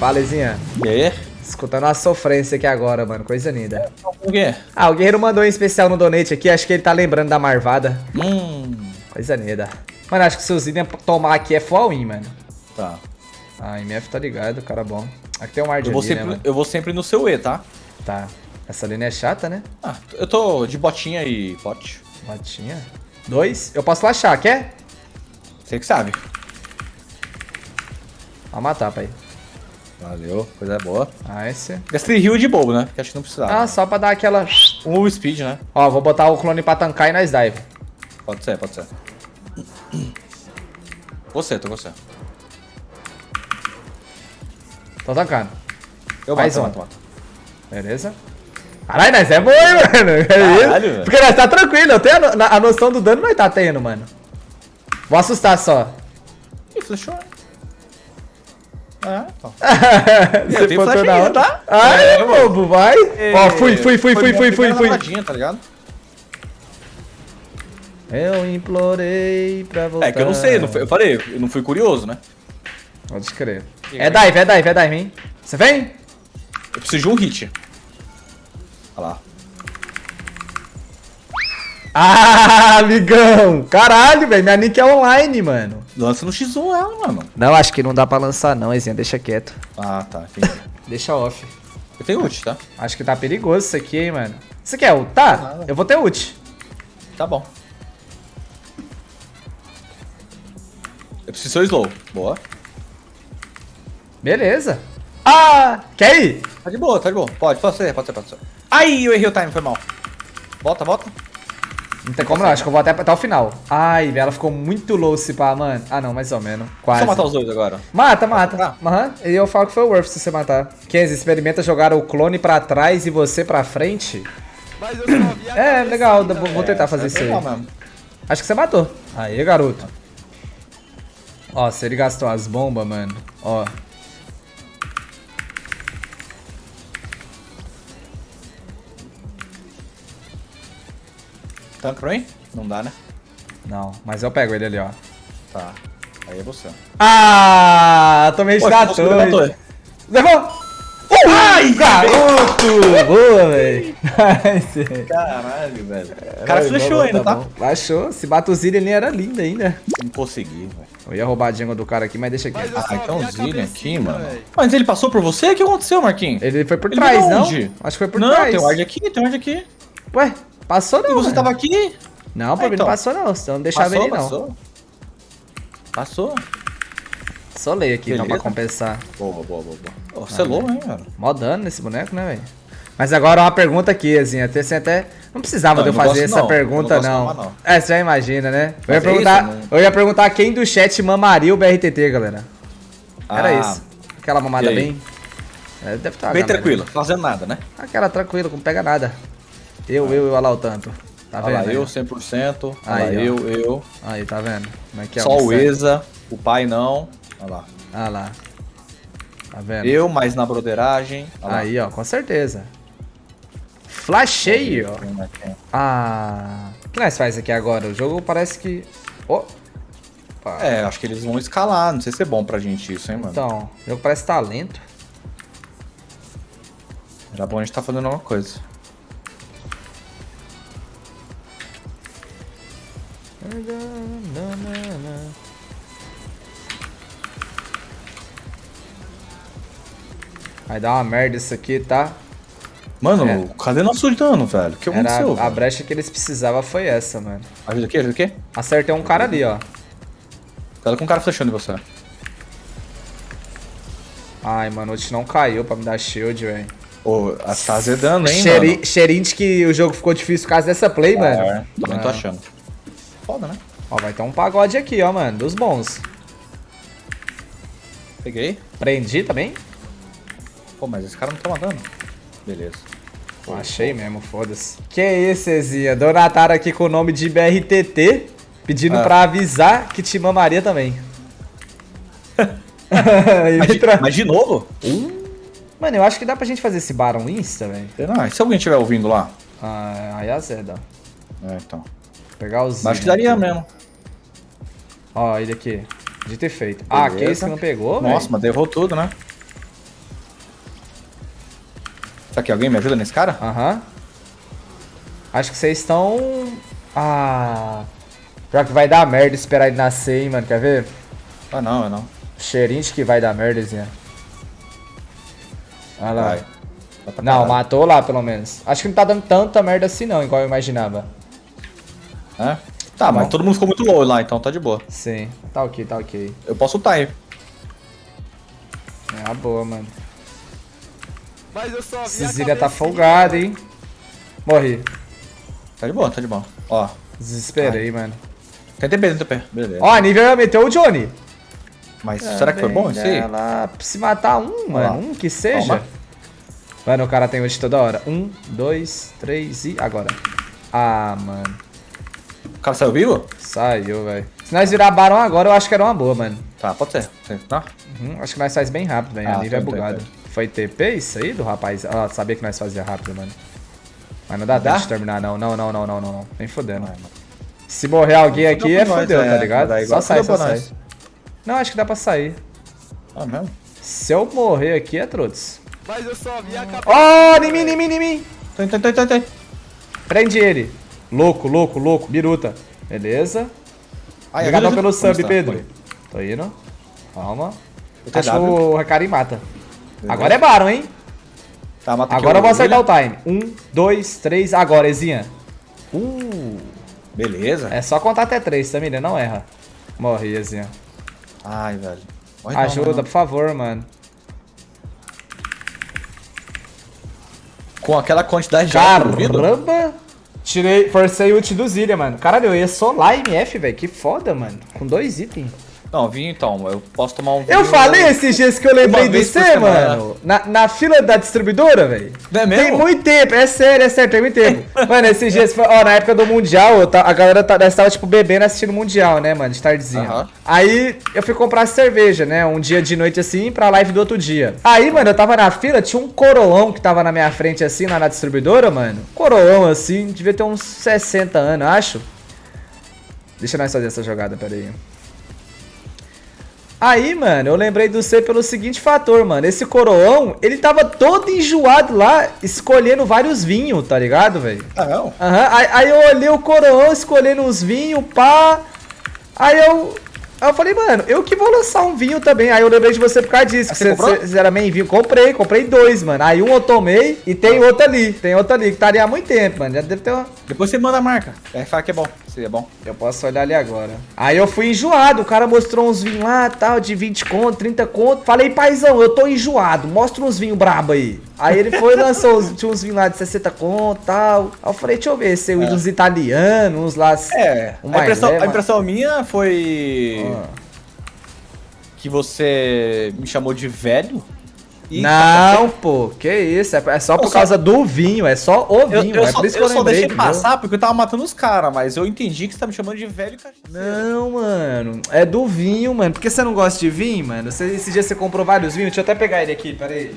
Falezinha. E aí? Escutando a sofrência aqui agora, mano. Coisa linda. O quê? Ah, o Guerreiro mandou em especial no donate aqui. Acho que ele tá lembrando da Marvada. Hum. Coisa linda. Mano, acho que se o Zidane tomar aqui é full win, mano. Tá. Ah, MF tá ligado, cara bom. Aqui tem um ar de Eu vou, ali, né, sempre, eu vou sempre no seu E, tá? Tá. Essa linha é chata, né? Ah, eu tô de botinha e pote. Latinha. Dois. Eu posso flashar, quer? Você que sabe. Vou matar, pai. Valeu, coisa boa. Esse. Gastei rio de bobo, né? Porque acho que não precisava. Ah, só pra dar aquela... Um speed, né? Ó, vou botar o clone pra tancar e nós dive. Pode ser, pode ser. Você, tô com você. Tô tancando. Eu Mais mato, um. mato, mato. Beleza? Caralho, nós é bom, hein, mano? É Caralho, isso? velho. Porque nós tá tranquilo. Eu tenho a, a noção do dano nós tá tendo, mano. Vou assustar só. Ih, flechou. Ah, então. Você tenho botou flash na hora. tá? Ai, É, mano. bobo, vai. Ó, fui, fui, fui, fui, fui, fui, fui, tá ligado? Eu implorei pra voltar. É que eu não sei, não fui- eu falei, eu não fui curioso, né? Pode crer. É dive, é dive, é dive, hein? Você vem? Eu preciso de um hit. Olha lá. Ah, amigão! Caralho, velho, minha nick é online, mano. Lança no X1 ela, mano. Não, acho que não dá pra lançar não, Ezinha, deixa quieto. Ah, tá, entendi. Deixa off. Eu tenho ult, tá? Acho que tá perigoso isso aqui, hein, mano. Você quer ultar? Nada. Eu vou ter ult. Tá bom. Eu preciso ser slow. Boa. Beleza. Ah, quer ir? Tá de boa, tá de boa. Pode, pode ser, pode ser, pode ser. Ai, eu errei o time, foi mal. Volta, volta. Não tem como não, acho que eu vou até, até o final. Ai, velho, ela ficou muito low se pá, mano. Ah, não, mais ou menos. Quase. Só matar os dois agora. Mata, mata. Tá. Aham. E eu falo que foi o worth se você matar. Kenzie, experimenta jogar o clone pra trás e você pra frente. Mas eu só vi a É, legal, vou, tentar fazer isso aí. Legal mesmo. Acho que você matou. Aí, garoto. Ó, se ele gastou as bombas, mano. Ó. Tanque pra mim? Não dá, né? Não, mas eu pego ele ali, ó. Tá. Aí é você. Ah, tomei torre. Levou! Ai, garoto! Boa, velho. Caralho, velho. O cara flechou ainda, tá? bom. Flechou. Se bate o Zillion, ele era lindo ainda. Não consegui, velho. Eu ia roubar a jungle do cara aqui, mas deixa aqui. Mas Ah, então a Zillion aqui, mano. velho. Mas ele passou por você? O que aconteceu, Marquinhos? Ele foi por Ele trás, não? onde? Acho que foi por não, trás. tem ward aqui, tem ward aqui. Ué, passou não, E você mano. tava aqui? Não, pra Ah, mim então. não passou não, senão não deixava Passou, ele não. passou. Passou? Solei aqui então pra Beleza. compensar. Boa, boa, boa, boa. Você é louco, hein, velho? Mó dano nesse boneco, né, velho? Mas agora uma pergunta aqui, assim, até até. Não precisava Não, de eu fazer essa não. pergunta, Eu não não. mamar, É, você já imagina, né? Eu ia, é perguntar, isso, eu ia perguntar quem do chat mamaria o BRTT, galera. Era Ah, isso. Aquela mamada bem. É, deve estar. Bem tranquilo, fazendo nada, né? Aquela tranquila, não pega nada. Eu, eu, eu, olha lá o tanto. Tá Olha vendo? lá, eu 100%. Olha lá, Aí, ó. eu, eu. Aí, tá vendo? Como é que é? Só o. ESA, o pai não. Olha lá. Ah lá. Tá vendo? Eu, mais na broderagem. Olha lá. Aí, ó, com certeza. Flashei, ó. Ah. O que nós faz aqui agora? O jogo parece que. Oh. É, acho que eles vão escalar. Não sei se é bom pra gente isso, hein, mano. Então, o jogo parece talento. Era bom a gente tá fazendo alguma coisa. Vai dar uma merda isso aqui, tá? Mano, É. cadê nosso dano, velho? O que Era aconteceu? a, a brecha que eles precisavam foi essa, mano. Ajuda aqui, ajuda aqui. Acertei um cara ali, ó. Cuidado com o cara flechando em você. Ai, mano, o não caiu pra me dar shield, velho. Ô, tá azedando, hein, Cheiri- mano? De que o jogo ficou difícil por causa dessa play, mano. É, também tô Ah. achando. Foda, né? Ó, vai ter um pagode aqui, ó, mano. Dos bons. Peguei. Prendi também? Pô, mas esse cara não tá matando. Beleza. Achei mesmo, foda-se. Que isso, Ezinha? Donataram aqui com o nome de BRTT, pedindo Ah. pra avisar que te mamaria também. Mas entra- mas de novo? Mano, eu acho que dá pra gente fazer esse Baron Insta, velho. Será? E se alguém estiver ouvindo lá? Ah, aí azeda. É, então. Mas acho que daria mesmo. Ó, ele aqui. De ter feito. Ah, que Beleza. esse que não pegou, velho? Nossa, mas derrubou tudo, né? Será que alguém me ajuda nesse cara? Aham. Acho que vocês estão... Ah... Pior que vai dar merda esperar ele nascer, hein, mano. Quer ver? Ah, não, não. Cheirinho de que vai dar merda, Zinha. Olha lá. Vai. Não, matou lá, pelo menos. Acho que não tá dando tanta merda assim, não, igual eu imaginava. É? Tá, mas todo mundo ficou muito low lá, então tá de boa. Sim. Tá ok, tá ok. Eu posso ultar, hein? É uma boa, mano. Mas eu só vi a tá folgada, hein. Morri. Tá de boa, tá de boa. Ó. Desesperei, mano. Tem TP, tem TP. Beleza. Ó, a nível meteu o Johnny. Mas será que foi bom isso aí? Ela se matar um, mano. Um que seja. Toma. Mano, o cara tem ult toda hora. Um, dois, três e agora. Ah, mano. O cara saiu vivo? Saiu, velho. Se nós virar Baron agora, eu acho que era uma boa, mano. Tá, pode ser. Tá? Uhum, acho que nós faz bem rápido, velho. Ah, a nível é bugado. tem. Foi TP isso aí do rapaz? Ah, sabia que nós fazia rápido, mano. Mas não dá Dá? tempo de terminar, não. Não, não, não, não, não, não. Nem fodendo. Mano. Se morrer alguém aqui, é fodeu, é, tá ligado? vai dar Só sai, só pra sai. nós. Não, acho que dá pra sair. Ah, mesmo? Se eu morrer aqui, é trotes. Mas eu só vi a cabecinha. Ó, oh, em mim, em mim, em mim. Tem, tem, tem, tem. Prende ele. Louco, louco, louco. Biruta. Beleza. Ai, Obrigadão pelo sub, tá? Pedro. Foi. Tô indo. Calma. Acho que o Recari mata. Agora é Baron, hein? Tá, mata Agora eu vou acertar o time. Um, dois, três, agora, Ezinha. Uh, Beleza. é só contar até três, Tamília, não erra. Morri, Ezinha. Ai, velho. Morre Ajuda, morre não. por favor, mano. Com aquela quantidade de? Caramba! Tirei, forcei o ult do Zilha, mano. Caralho, eu ia lá MF, velho. Que foda, mano. Com dois itens. Não, vinho então. Eu posso tomar um Eu vinho- falei esses dias que eu lembrei de você, mano. Na, na fila da distribuidora, velho. É mesmo? Tem muito tempo, é sério, é sério, tem muito tempo. mano, esses dias, foi- ó, na época do Mundial, eu ta- a galera tá, tava, tipo, bebendo assistindo o Mundial, né, mano, de tardezinha. Aham. Aí eu fui comprar cerveja, né, um dia de noite assim, pra live do outro dia. Aí, mano, eu tava na fila, tinha um coroão que tava na minha frente assim, lá na distribuidora, mano. Coroão assim, devia ter uns 60 anos, acho. Deixa nós fazer essa jogada, pera aí. Aí, mano, eu lembrei do C pelo seguinte fator, mano. Esse coroão, ele tava todo enjoado lá, escolhendo vários vinhos, tá ligado, velho? Ah, não? Aham, aí, aí eu olhei o coroão escolhendo uns vinhos, pá. Aí eu. Aí eu falei, mano, eu que vou lançar um vinho também. Aí eu lembrei de você por causa disso. Ah, que você comprou? Você era meio vinho. Comprei, comprei dois, mano. Aí um eu tomei e tem outro ali. Tem outro ali, que estaria há muito tempo, mano. Já deve ter uma. Depois você manda a marca. É, fala que é bom. Se é bom. Eu posso olhar ali agora. Aí eu fui enjoado. O cara mostrou uns vinhos lá, tal, de 20 conto, 30 conto. Falei, paizão, eu tô enjoado. Mostra uns vinhos brabo aí. Aí ele foi e lançou, uns- tinha uns vinhos lá de 60 conto, tal. Aí eu falei, deixa eu ver, se eu uns italianos, uns lá... É, Um a impressão, a impressão minha foi Ah. que você me chamou de velho. Não, pô, que isso, é, é só por Eu só- causa do vinho, é só o Eu, vinho, eu é só, por isso que eu eu só deixei passar porque eu tava matando os caras, mas eu entendi que você tá me chamando de velho cachaceiro. Não, mano, é do vinho, mano. Por que você não gosta de vinho, mano? Você, esse dia você comprou vários vinhos, deixa eu até pegar ele aqui, pera aí.